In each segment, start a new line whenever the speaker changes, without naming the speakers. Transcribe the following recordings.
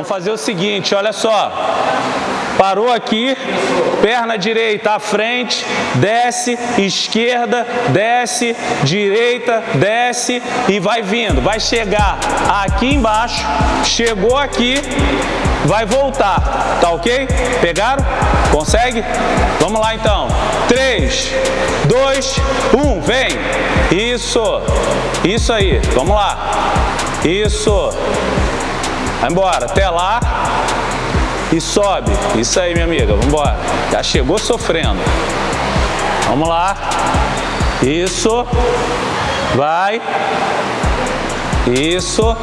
Vamos fazer o seguinte, olha só. Parou aqui, perna direita à frente, desce, esquerda, desce, direita, desce e vai vindo. Vai chegar aqui embaixo, chegou aqui, vai voltar, tá ok? Pegaram? Consegue? Vamos lá então. 3, 2, 1, vem. Isso, isso aí, vamos lá. Isso. Vai embora, até lá e sobe. Isso aí, minha amiga, vamos embora. Já chegou sofrendo. Vamos lá. Isso. Vai. Isso.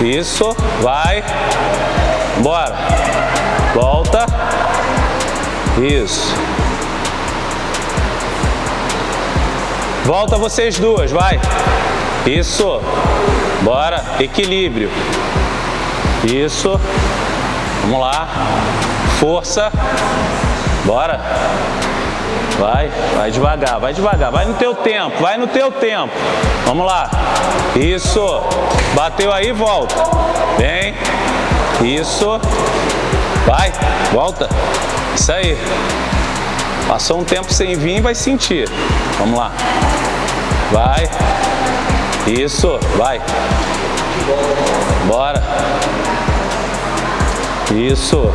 Isso. Vai. Bora. Volta. Isso. Volta vocês duas, vai. Isso. Bora. Equilíbrio. Isso. Vamos lá. Força. Bora. Vai, vai devagar, vai devagar, vai no teu tempo, vai no teu tempo. Vamos lá. Isso. Bateu aí, volta. Vem. Isso. Vai, volta. Isso aí. Passou um tempo sem vir, vai sentir. Vamos lá. Vai. Isso, vai. Bora. Isso.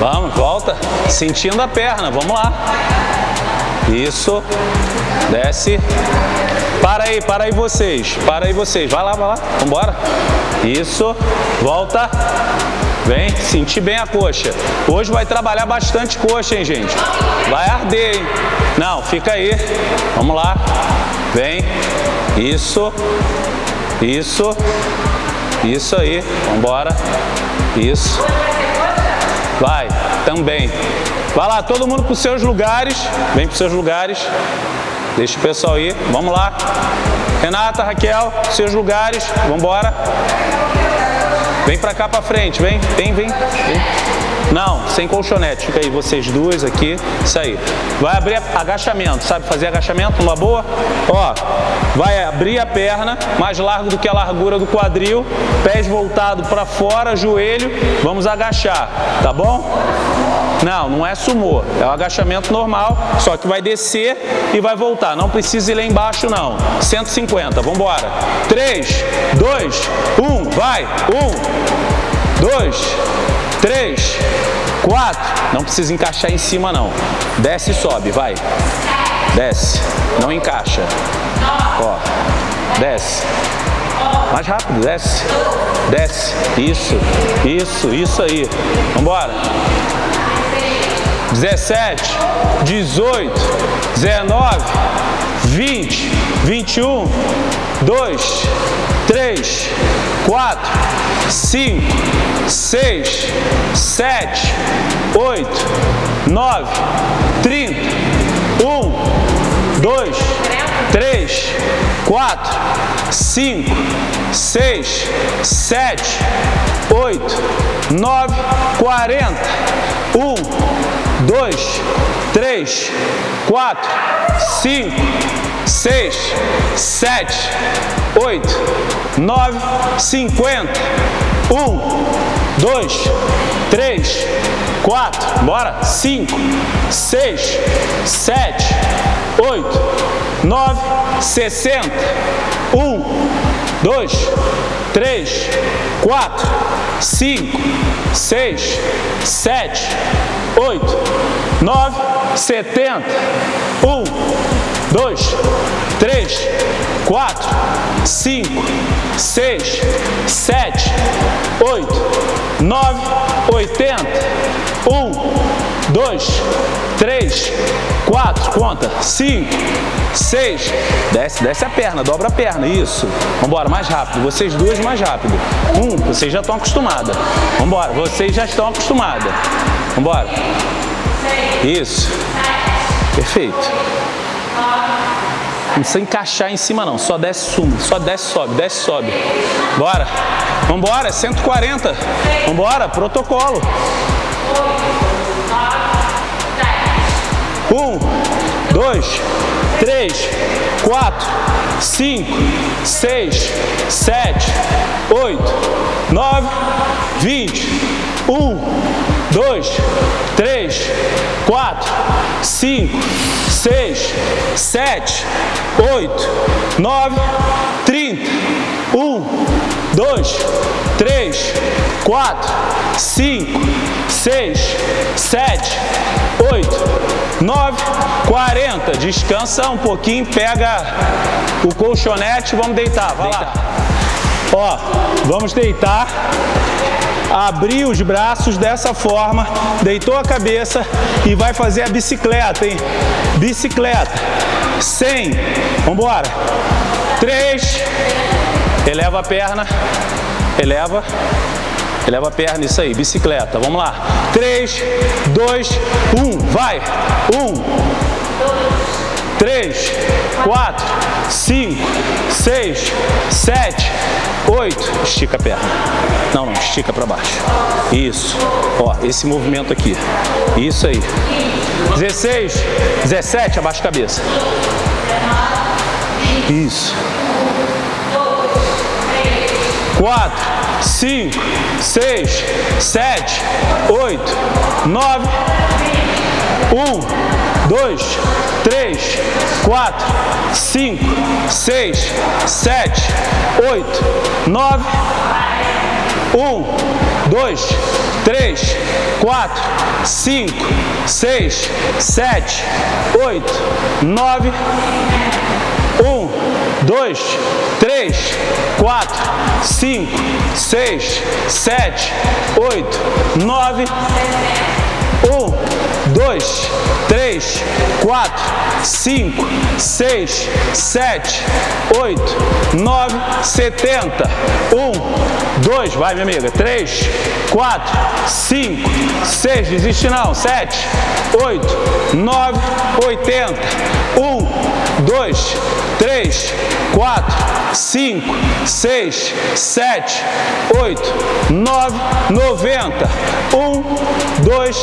Vamos, volta. Sentindo a perna, vamos lá. Isso. Desce. Para aí, para aí vocês. Para aí vocês. Vai lá, vai lá. Vambora. Isso. Volta. Vem, sentir bem a coxa. Hoje vai trabalhar bastante coxa, hein, gente? Vai arder, hein? Não, fica aí. Vamos lá. Vem. Isso. Isso. Isso aí. Vambora. Isso. Vai, também. Vai lá, todo mundo para os seus lugares. Vem para os seus lugares. Deixa o pessoal ir. Vamos lá. Renata, Raquel, seus lugares. Vamos embora. Vem para cá para frente. Vem, vem, vem. vem. Não, sem colchonete. Fica aí, vocês duas aqui. Isso aí. Vai abrir agachamento. Sabe fazer agachamento numa boa? Ó, vai abrir a perna, mais largo do que a largura do quadril. Pés voltados para fora, joelho. Vamos agachar, tá bom? Não, não é sumô. É o agachamento normal, só que vai descer e vai voltar. Não precisa ir lá embaixo, não. 150, vamos embora. 3, 2, 1, vai. 1, 2, 3, 4. Não precisa encaixar em cima, não. Desce e sobe, vai. Desce. Não encaixa. Ó. Desce. Mais rápido, desce. Desce. Isso. Isso, isso aí. Vambora. 17, 18, 19, 20, 21, 2, 3, 4, 5, 6, 7, 8, 9, 30, 1, 2, 3, 4, 5, 6, 7, 8, 9, 40, 1, 2, 3, 4, 5, 6, 7, 8, 9, 50. 1, 2, 3, 4, bora, 5, 6, 7, 8, 9, 60. 1, 2, 3, 4, 5, 6, 7, 8, 9, 70. 1, 2, 3, 4, 5, 6, 7, 8, 9, 80. 1, 2, 3, 4, conta, 5, 6, desce, desce a perna, dobra a perna, isso. Vambora, mais rápido, vocês duas mais rápido. Um, vocês já estão acostumadas. Vambora, vocês já estão acostumadas. Vambora. Isso. Perfeito. Não precisa encaixar em cima não, só desce suma, só desce sobe, desce sobe. Bora. Vambora, 140. Vambora, protocolo. Um, dois, três, quatro, cinco, seis, sete, oito, nove, vinte. Um, dois, três, quatro, cinco, seis, sete, oito, nove, trinta. Um, dois, três, quatro, cinco, seis, sete, oito, nove, quarenta. Descansa um pouquinho, pega o colchonete, vamos deitar, vai lá. Ó, vamos deitar abrir os braços dessa forma, deitou a cabeça e vai fazer a bicicleta, hein? Bicicleta. 100. Vamos embora. 3. Eleva a perna. Eleva. Eleva a perna, isso aí, bicicleta. Vamos lá. 3, 2, 1, vai. 1, 3, 4, 5, 6, 7, 8. Estica a perna. Não, não, estica para baixo. Isso. Ó, esse movimento aqui. Isso aí. 16, 17, abaixa a cabeça. Isso. 4, 5, 6, 7, 8, 9, 1, 2, 3, 4, 5, 6, 7, 8, 9, 1, 2, 3, 4, 5, 6, 7, 8, 9, 1, 2, 3, 4, 5, 6, 7, 8, 9, 1, 2, 3, 4, 5, 6, 7, 8, 9, 70. 1, 2, vai minha amiga. 3, 4, 5, 6, desiste não. 7, 8, 9, 80. 1, 2, 3, 4, 5, 6, 7, 8, 9, 90. 1, 2,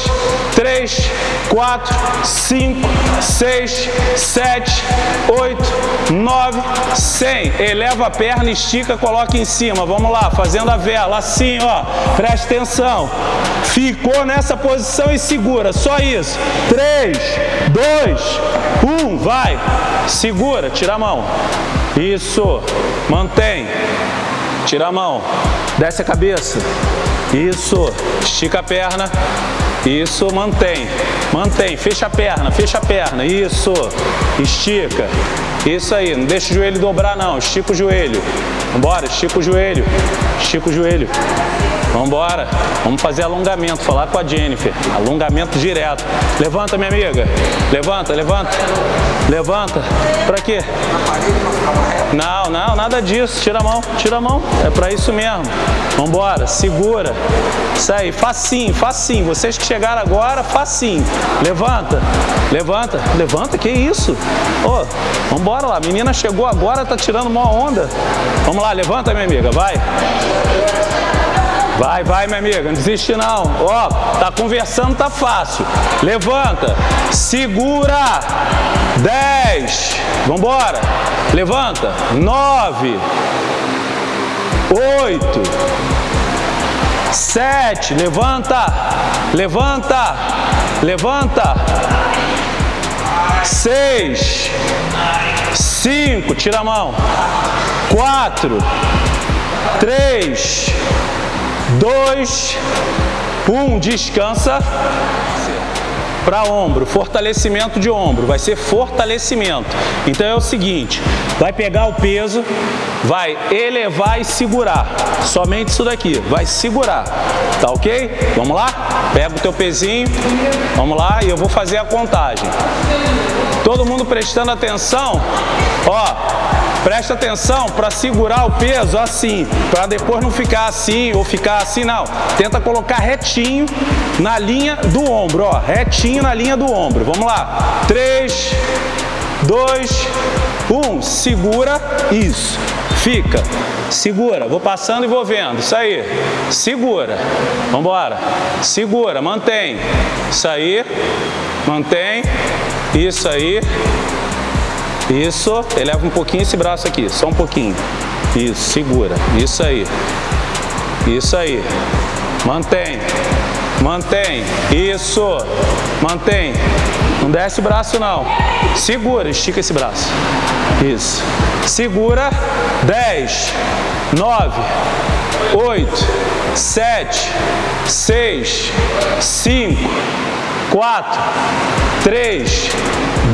3, 4, 5, 6, 7, 8, 9, 100. Eleva a perna, estica, coloca em cima. Vamos lá, fazendo a vela, assim, ó. Presta atenção. Ficou nessa posição e segura, só isso. 3, 2, 1, vai. Segura, tira a mão. Isso, mantém. Tira a mão, desce a cabeça. Isso, estica a perna. Isso, mantém. Mantém, fecha a perna, fecha a perna. Isso, estica. Isso aí, não deixa o joelho dobrar não, estica o joelho. Vambora, estica o joelho, estica o joelho. Vambora, vamos fazer alongamento, falar com a Jennifer. Alongamento direto. Levanta, minha amiga. Levanta, levanta. Levanta. Pra quê? Não, não, nada disso. Tira a mão, tira a mão. É pra isso mesmo. Vambora, segura. Isso aí, facinho, facinho. Vocês que chegaram agora, facinho. Levanta, levanta, levanta, que isso? Ô, oh, vambora lá. A menina chegou agora, tá tirando uma onda. Vamos lá, levanta, minha amiga, vai. Vai, vai, minha amiga, não desiste não. Ó, tá conversando, tá fácil. Levanta, segura. 10. Vambora. Levanta. 9. 8. 7. Levanta. Levanta. Levanta. 6. 5. Tira a mão. 4. 3 dois, um, descansa para ombro, fortalecimento de ombro, vai ser fortalecimento. Então é o seguinte, vai pegar o peso, vai elevar e segurar, somente isso daqui, vai segurar, tá ok? Vamos lá? Pega o teu pezinho, vamos lá e eu vou fazer a contagem. Todo mundo prestando atenção, ó, Presta atenção para segurar o peso assim, para depois não ficar assim ou ficar assim, não. Tenta colocar retinho na linha do ombro, ó, retinho na linha do ombro. Vamos lá. 3, 2, 1. Segura, isso. Fica. Segura, vou passando e vou vendo. Isso aí. Segura. Vamos embora. Segura, mantém. Isso aí. Mantém. Isso aí. Isso, eleva um pouquinho esse braço aqui, só um pouquinho. Isso, segura. Isso aí. Isso aí. Mantém. Mantém. Isso. Mantém. Não desce o braço não. Segura, estica esse braço. Isso. Segura. 10, 9, 8, 7, 6, 5, 4, 3,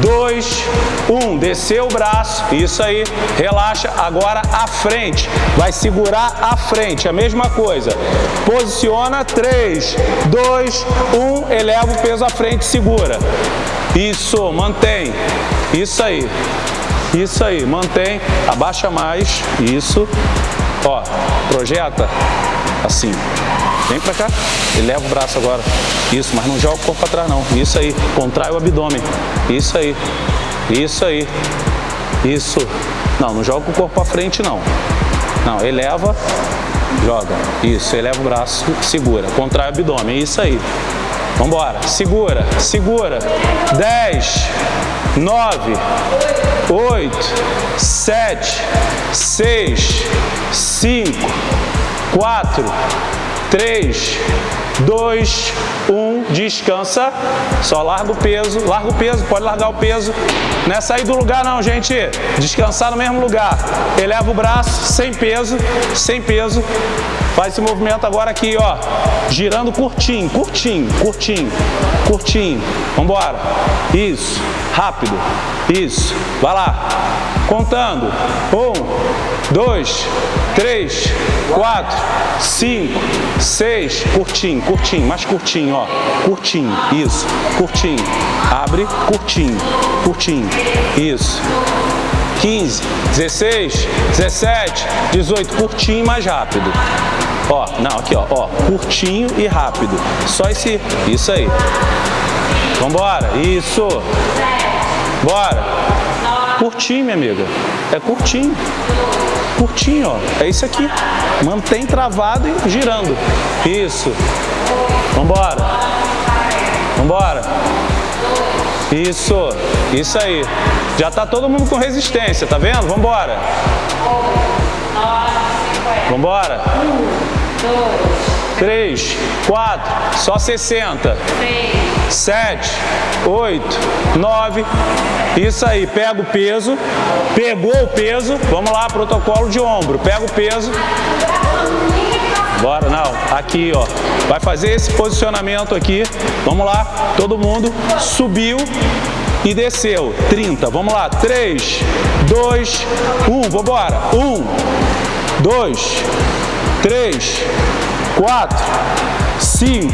2, 1. Desceu o braço. Isso aí. Relaxa. Agora a frente. Vai segurar a frente. A mesma coisa. Posiciona. 3, 2, 1. Eleva o peso à frente. Segura. Isso. Mantém. Isso aí. Isso aí. Mantém. Abaixa mais. Isso. Ó. Projeta. Assim. Vem pra cá. Eleva o braço agora. Isso, mas não joga o corpo para trás não. Isso aí. Contrai o abdômen. Isso aí. Isso aí. Isso. Não, não joga o corpo para frente não. Não, eleva, joga. Isso, eleva o braço, segura. Contrai o abdômen. Isso aí. Vambora. Segura, segura. 10, 9, 8, 7, 6, 5, 4, 3, 2, 1, descansa, só larga o peso, larga o peso, pode largar o peso, não é sair do lugar não, gente, descansar no mesmo lugar, eleva o braço, sem peso, sem peso, faz esse movimento agora aqui, ó, girando curtinho, curtinho, curtinho, curtinho, vambora, isso, rápido, isso, vai lá, contando, um, dois, três, quatro, cinco, seis, curtinho, curtinho, mais curtinho, ó, curtinho, isso, curtinho, abre, curtinho, curtinho, isso, 15, 16, 17, 18, curtinho mais rápido. Ó, não, aqui, ó, ó, curtinho e rápido. Só esse, isso aí. Vambora, isso. Bora. Curtinho, minha amiga. É curtinho. Curtinho, ó. É isso aqui. Mantém travado e girando. Isso. Vambora. Vambora. Isso. Isso aí. Já tá todo mundo com resistência, tá vendo? Vambora. Vambora. Três, quatro, só 60. Sete, oito, nove. Isso aí, pega o peso. Pegou o peso. Vamos lá, protocolo de ombro. Pega o peso. Bora, não. Aqui, ó. Vai fazer esse posicionamento aqui. Vamos lá. Todo mundo subiu e desceu. 30. Vamos lá. 3, 2, 1. Vambora. 1, 2, 3, 4, 5,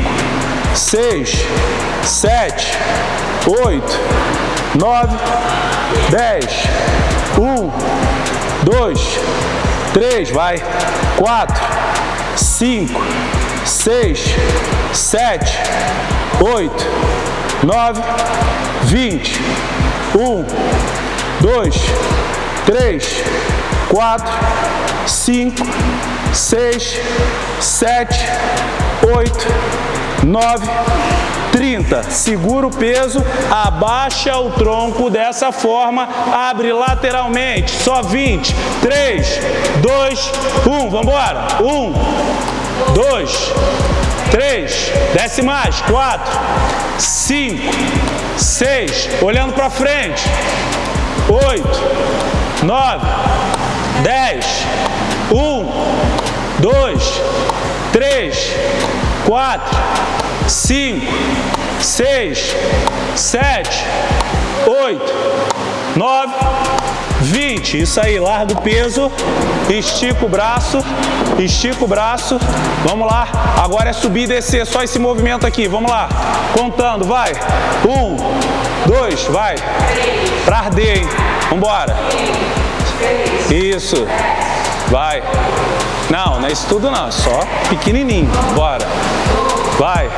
6, 7, 8, 9, 10, 1, 2, 3, vai, 4, 5, 6, 7, 8, 9, 20, 1, 2, 3, 4, 5, 6, 7, 8, 9, 30. Segura o peso, abaixa o tronco dessa forma, abre lateralmente, só 20. 3, 2, 1, vamos embora. 1, 2, 3, desce mais, 4, 5, 6, olhando para frente, 8, 9, 10, 1, dois, três, quatro, cinco, seis, sete, oito, nove, vinte. Isso aí, larga o peso, estica o braço, estica o braço. Vamos lá. Agora é subir e descer, só esse movimento aqui. Vamos lá. Contando, vai. Um, dois, vai. Pra arder, hein? Vambora. Isso. Vai. Não, não é isso tudo não, é só pequenininho. Bora. Vai.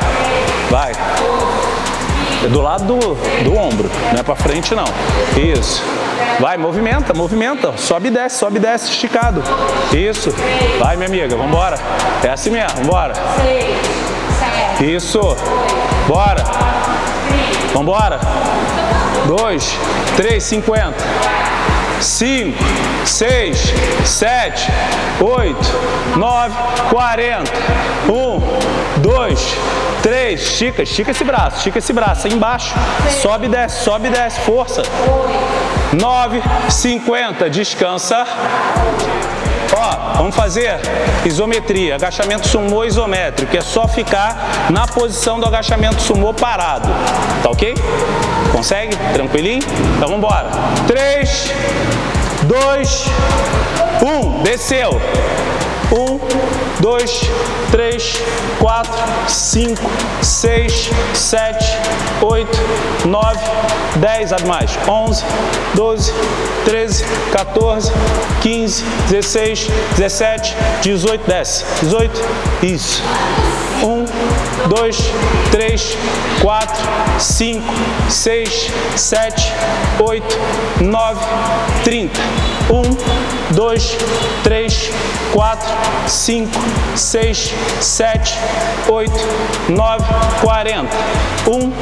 Vai. É do lado do, do ombro, não é pra frente não. Isso. Vai, movimenta, movimenta. Sobe e desce, sobe e desce, esticado. Isso. Vai, minha amiga, vambora. É assim mesmo, vambora. Isso. Bora. Vambora. dois, três, cinquenta. Cinco, seis, sete, oito, nove, quarenta. Um, dois, três. Estica, estica esse braço, estica esse braço aí embaixo. Sobe e desce, sobe e desce, força. Nove, cinquenta. Descansa. Ó, vamos fazer isometria, agachamento sumô isométrico, é só ficar na posição do agachamento sumô parado, tá ok? Consegue? Tranquilinho? Então vamos embora. 3, 2, 1, desceu. 1, 2, 3, 4, 5, 6, 7, 8, 9, 10, abre mais, 11, 12, 13, 14, 15, 16, 17, 18, desce, 18, isso. 1, 2, 3, 4, 5, 6, 7, 8, 9, 30. 1, 2, 3, 4, 5, 6, 7, 8, 9, 40. 1,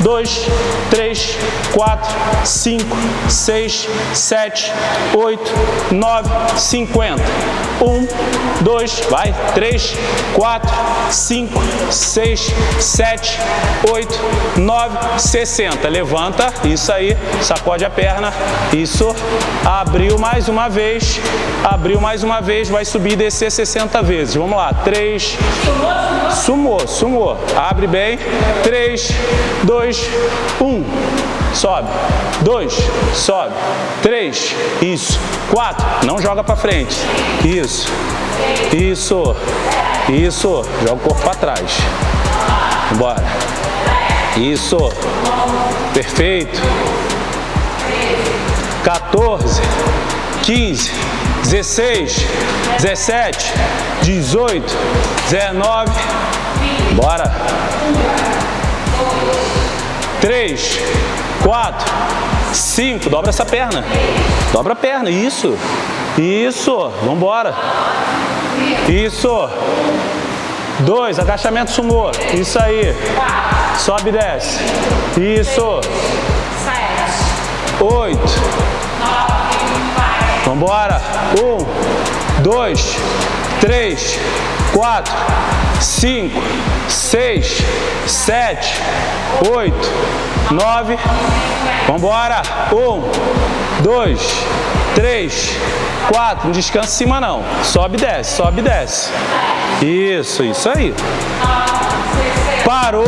2, 3, 4, 5, 6, 7, 8, 9, 50. 1, 2, vai, 3, 4, 5, 6, 7, 8, 9, 60. Levanta, isso aí, sacode a perna, isso, abriu mais uma vez, abriu mais uma vez, vai subir e descer 60 vezes. Vamos lá, 3, sumou, sumou, abre bem, 3, 2, 1. Sobe. 2, sobe. 3, isso. 4, não joga para frente. Isso. Isso. Isso. Joga o corpo para trás. Bora. Isso. Perfeito. 14, 15, 16, 17, 18, 19. Bora. 3, 4, 5. Dobra essa perna. Dobra a perna. Isso. Isso. Vamos embora. Isso. 2. Agachamento sumô. Isso aí. Sobe e desce. Isso. 8. 1, 2, 3, 4, 5, 6, 7, 8, 9. Vamos embora. 1, 2, 3, 4. Não descansa em cima não. Sobe desce, sobe e desce. Isso, isso aí. Parou,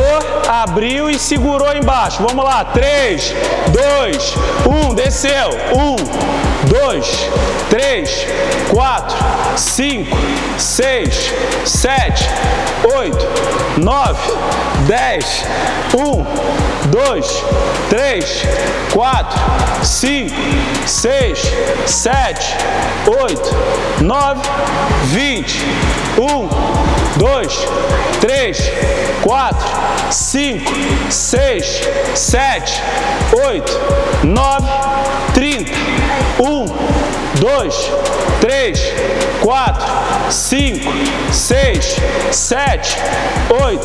abriu e segurou embaixo. Vamos lá. 3, 2, 1. Desceu. 1, 2, 3, 4, 5, 6, 7, 8, 9, 10. 1, 2, 3, 4, 5, 6, 7, 8, 9, 20. 1, 2, 3, 4, 5, 6, 7, 8, 9, 30. 1, 2, 3, 4, 5, 6, 7, 8,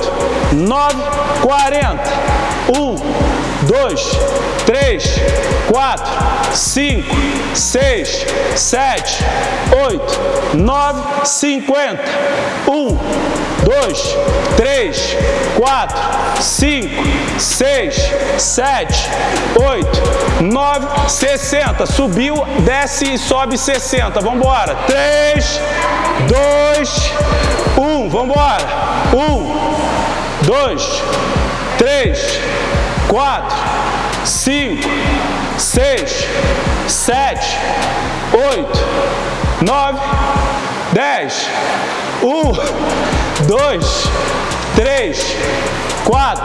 9, 40. 1, 2, 3, 4, 5, 6, 7, 8, 9, 50. 1, 2, 3, 4, 5, 6, 7, 8, 9, 60. Subiu, desce e sobe 60. Vamos embora. 3, 2, 1. Vamos embora. 1, 2, 3, 4, 5, 6, 7, 8, 9, 10. 1, 2, 3, 4,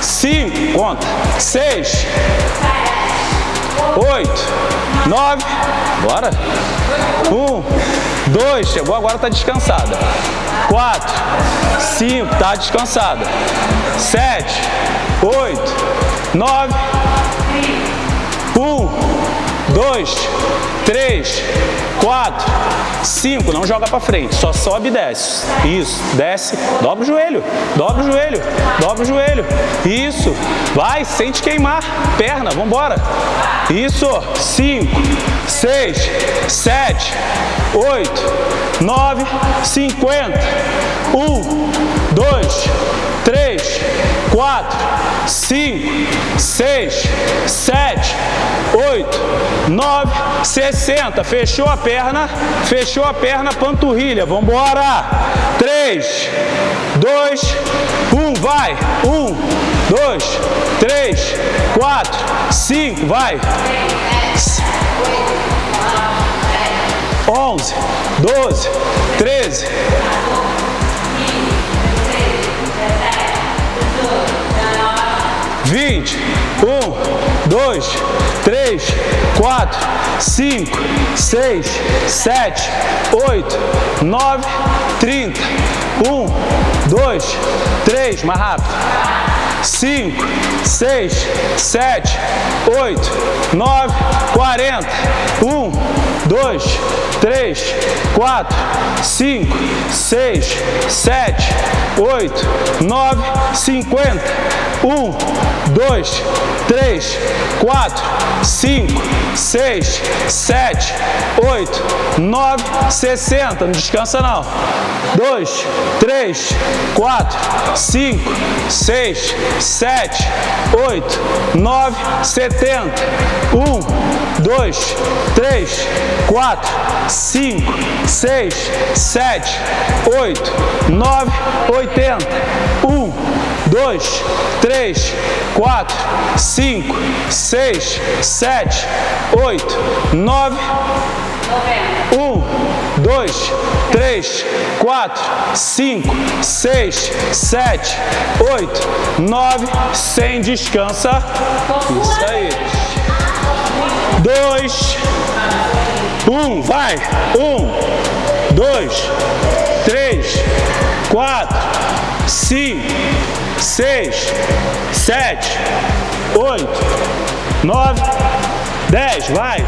5, conta, 6, 8, 9, bora. 1, 2, chegou agora, está descansada. 4, 5, está descansada. 7, 8, 9, 1, 2, três, quatro, cinco. Não joga para frente, só sobe e desce. Isso, desce, dobra o joelho, dobra o joelho, dobra o joelho. Isso, vai, sente queimar. Perna, vamos embora. Isso, cinco, seis, sete, oito, nove, cinquenta. Um, dois, três, quatro, cinco, seis, sete, 9, 60. Fechou a perna, fechou a perna, panturrilha. Vamos embora. 3, 2, 1, vai. 1, 2, 3, 4, 5, vai. 11, 12, 13, vinte, um, dois, três, quatro, cinco, seis, sete, oito, nove, trinta, um, dois, três, mais rápido, cinco, seis, sete, oito, nove, quarenta, um, dois, três, quatro, cinco, seis, sete, oito, nove, cinquenta, um, dois, três, quatro, cinco, seis, sete, oito, nove, sessenta. Não descansa não. Dois, três, quatro, cinco, seis, sete, oito, nove, setenta. Um, dois, três, quatro, cinco, seis, sete, oito, nove, oitenta. Um, dois, três, quatro, cinco, seis, sete, oito, nove, um, dois, três, quatro, cinco, seis, sete, oito, nove, sem descansa. Isso aí. Dois, um, vai. Um, dois, três, quatro, cinco, seis, sete, oito, nove, dez, vai.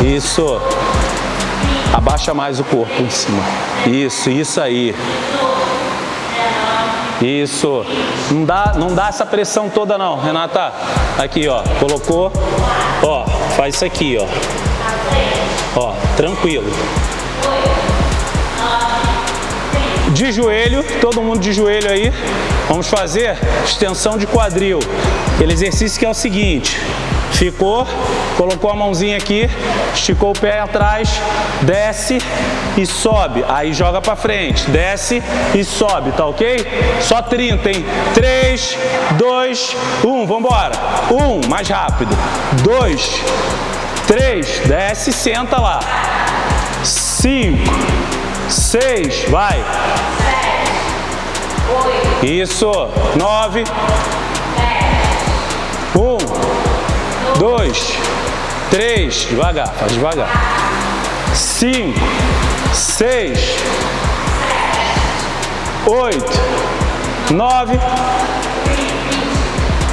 Isso. Abaixa mais o corpo em cima. Isso, isso aí. Isso. Não dá, não dá essa pressão toda não, Renata. Aqui, ó. Colocou. Ó, faz isso aqui, ó. Ó, tranquilo. De joelho, todo mundo de joelho aí. Vamos fazer extensão de quadril. Aquele exercício que é o seguinte. Ficou, colocou a mãozinha aqui, esticou o pé atrás, desce e sobe. Aí joga pra frente, desce e sobe, tá ok? Só 30, hein? 3, 2, 1, vambora. 1, mais rápido. 2, 3, desce senta lá. 5, 6, vai. Isso, 9, 1, dois, três, devagar, faz devagar. Cinco, seis, oito, nove,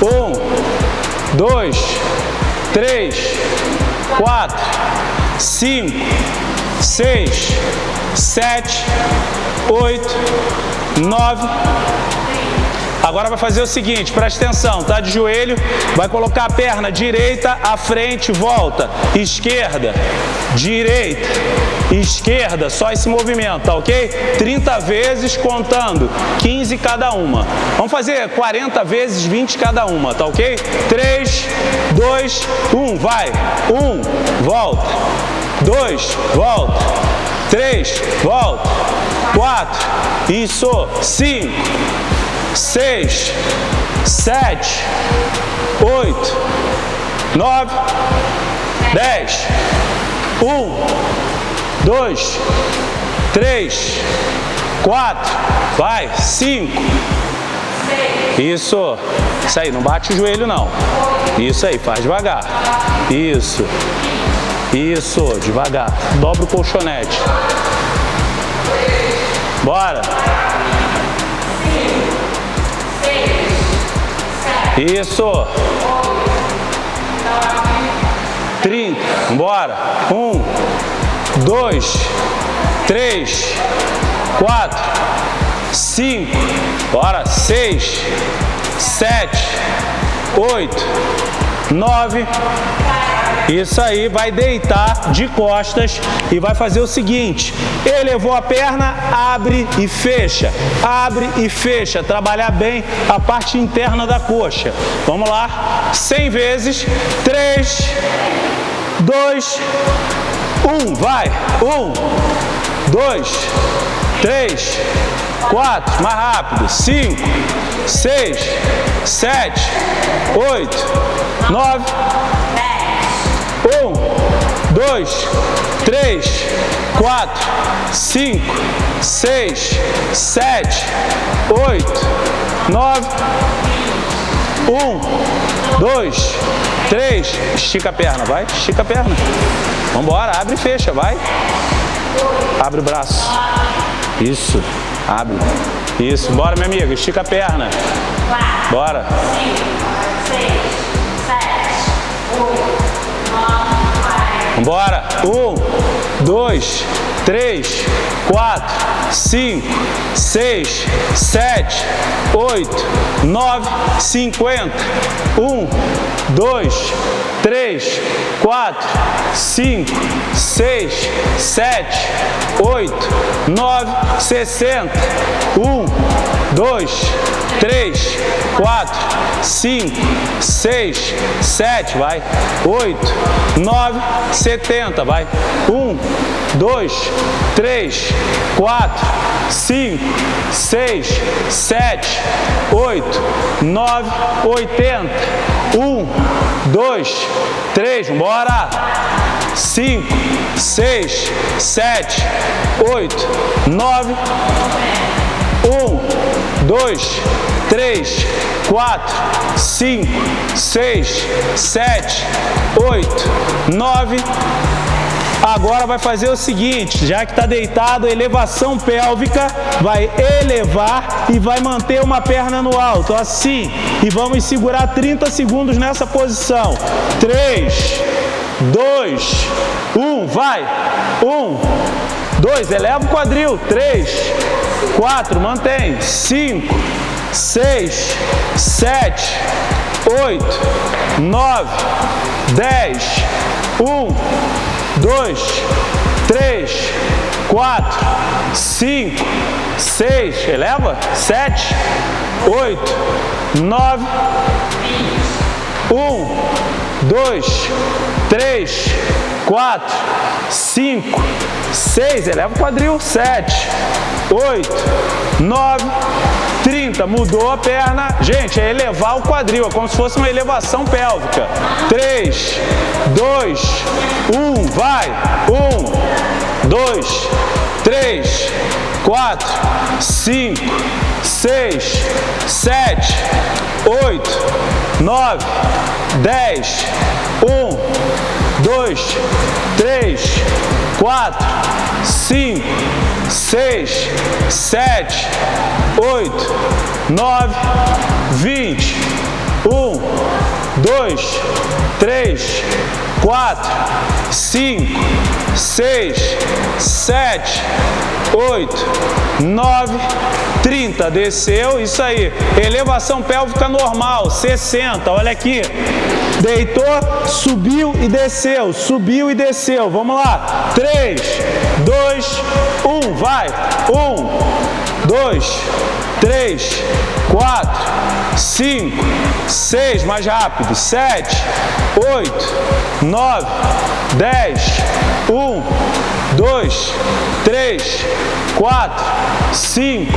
um, dois, três, quatro, cinco, seis, sete, oito, nove, Agora vai fazer o seguinte, presta atenção, tá de joelho, vai colocar a perna direita à frente, volta, esquerda, direita, esquerda, só esse movimento, tá ok? 30 vezes contando, 15 cada uma. Vamos fazer 40 vezes 20 cada uma, tá ok? 3, 2, 1, vai. 1, volta. 2, volta. 3, volta. 4, isso. 5, seis, sete, oito, nove, dez, um, dois, três, quatro, vai, cinco. Isso, isso aí, não bate o joelho não. Isso aí, faz devagar. Isso, isso, devagar. Dobra o colchonete. Bora. Isso. 30. Bora. Um, dois, três, quatro, cinco. Bora. Seis, sete, oito, nove. Isso aí, vai deitar de costas e vai fazer o seguinte, elevou a perna, abre e fecha, abre e fecha, trabalhar bem a parte interna da coxa. Vamos lá, 100 vezes, 3, 2, 1, vai, 1, 2, 3, 4, mais rápido, 5, 6, 7, 8, 9, um, dois, três, quatro, cinco, seis, sete, oito, nove, um, dois, três, estica a perna, vai, estica a perna. Vamos embora, abre e fecha, vai. Abre o braço. Isso, abre. Isso, bora minha amiga, estica a perna. Bora. Bora. Um, dois, três, quatro, cinco, seis, sete, oito, nove, cinquenta. Um, dois, três, quatro, cinco, seis, sete, oito, nove, sessenta. Um, dois, três, quatro, cinco, seis, sete, vai, oito, nove, setenta, vai, um, dois, três, quatro, cinco, seis, sete, oito, nove, oitenta, um, dois, três, bora, cinco, seis, sete, oito, nove, um, dois, três, quatro, cinco, seis, sete, oito, nove. Agora vai fazer o seguinte, já que está deitado, elevação pélvica, vai elevar e vai manter uma perna no alto, assim. E vamos segurar 30 segundos nessa posição. 3, 2, 1, vai. 1, 2, eleva o quadril. 3, 4, mantém. 5, 6, 7, 8, 9, 10, 1, 2, 3, 4, 5, 6, eleva, 7, 8, 9, 1, 2, 3, 4, 5, 6, eleva o quadril, 7, 8, 9, 30, mudou a perna. Gente, é elevar o quadril, é como se fosse uma elevação pélvica. 3, 2, 1, vai. 1, 2, 3, 4, 5, 6, 7, 8, 9, 10, 1, 2, 3, 4, 5, 6, 7, 8, 9, 20, 1, 2, 3, 4, 5, 6, 7, 8, 9, 30. Desceu, isso aí. Elevação pélvica normal, 60. Olha aqui. Deitou, subiu e desceu. Subiu e desceu. Vamos lá. 3, 2, 1. Vai. 1, 2, 3, 4, 5, 6. Mais rápido. 7, 8, 9, 10, 1, 2, 3, 4, 5,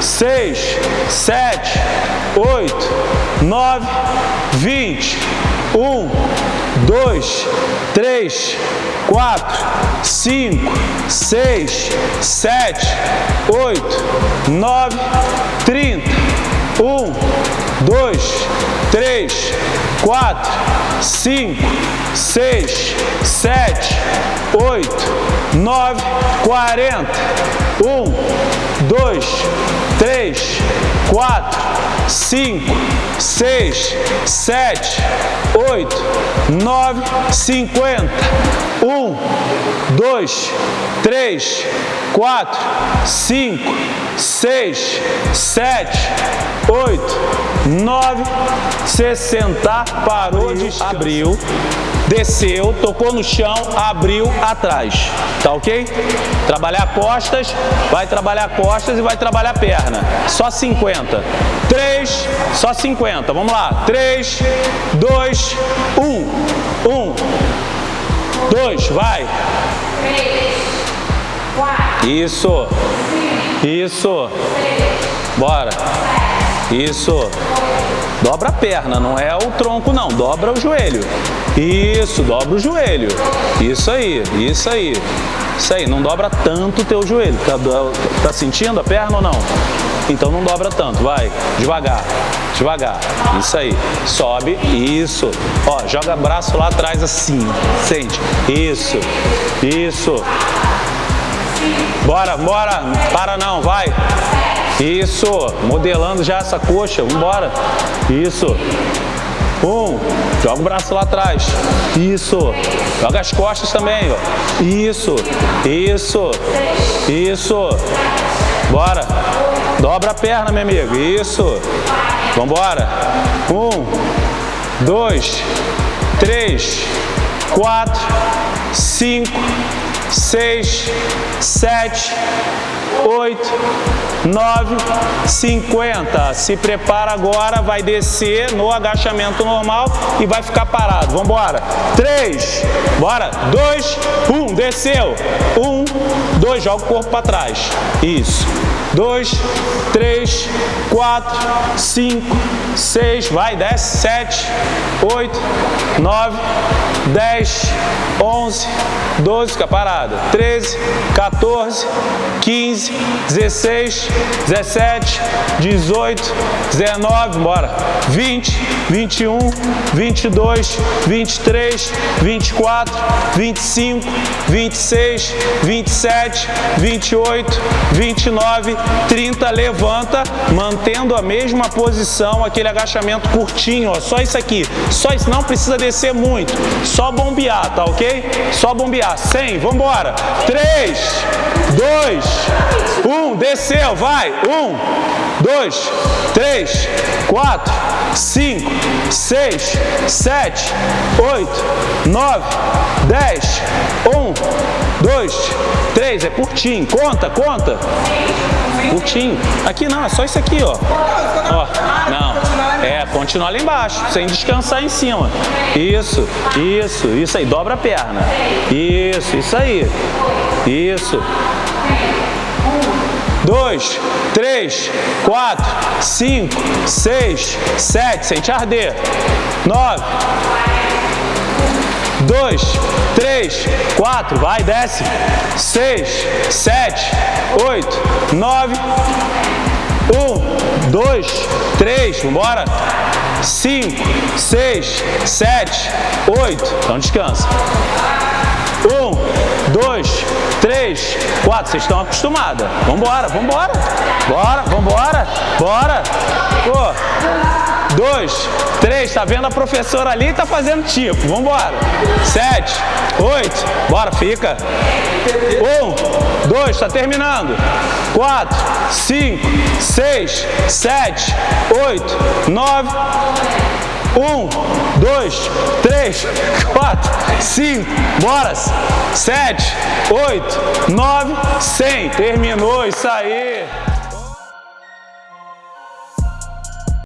6, 7, 8, 9, 20, 1, 2, 3, 4, 5, 6, 7, 8, 9, 30, 1, 2, 3, 4, 5, 6, 7, 8, 9, 40. 1, 2, 3, quatro, cinco, seis, sete, oito, nove, cinquenta. Um, dois, três, quatro, cinco, seis, sete, oito, nove, sessenta. Parou de abriu, desceu, tocou no chão, abriu atrás. Tá ok? Trabalhar costas, vai trabalhar costas e vai trabalhar perna. Só 50. 3, só 50. Vamos lá. 3, 2, 1. 1, 2, vai. 3, 4. Isso. Isso. Bora. Isso. Dobra a perna, não é o tronco não, dobra o joelho. Isso, dobra o joelho. Isso aí, isso aí. Isso aí, não dobra tanto o teu joelho. Tá, tá sentindo a perna ou não? Então não dobra tanto, vai, devagar, devagar. Isso aí, sobe, isso. Ó, joga braço lá atrás assim, sente. Isso, isso. Bora, bora, para não, vai. Isso, modelando já essa coxa, vambora. Isso. Um, joga o braço lá atrás. Isso. Joga as costas também, ó. Isso, isso, isso. Bora. Dobra a perna, meu amigo. Isso. Vambora. Um, dois, três, quatro, cinco, seis, sete, oito, nove, cinquenta. Se prepara agora, vai descer no agachamento normal e vai ficar parado. Vamos embora. Três, bora. Dois, um, desceu. Um, dois, joga o corpo para trás. Isso. Dois, três, quatro, cinco, seis, vai, desce, sete, oito, nove, dez, onze, doze, fica parada. Treze, 14, 15, 16, 17, 18, 19, bora, 20, 21, 22, 23, 24, 25, 26, 27, 28, 29, 30, levanta, mantendo a mesma posição, aquele agachamento curtinho, ó, só isso aqui, só isso, não precisa descer muito, só bombear, tá ok? Só bombear, 100, vambora, 3, 2, 1, desceu, vai, 1, 2, 3, 4, 5, 6, 7, 8, 9, 10, 1, 2, 3, é curtinho, conta, conta, curtinho, aqui não, é só isso aqui, ó, ó, não, é, continuar lá embaixo, sem descansar em cima, isso, isso, isso aí, dobra a perna, isso, isso aí, isso, dois, três, quatro, cinco, seis, sete, sente arder, nove, dois, três, quatro, vai, desce, seis, sete, oito, nove, um, dois, três, vambora, cinco, seis, sete, oito, então descansa, um, dois, três, quatro, vocês estão acostumados. Vambora, vambora. Bora, vambora. Bora. Pô. Dois, três, tá vendo a professora ali tá fazendo tipo. Vambora. Sete, oito, bora, fica. Um, dois, tá terminando. Quatro, cinco, seis, sete, oito, nove, um, dois, três, quatro, cinco, bora, sete, oito, nove, cem. Terminou isso aí.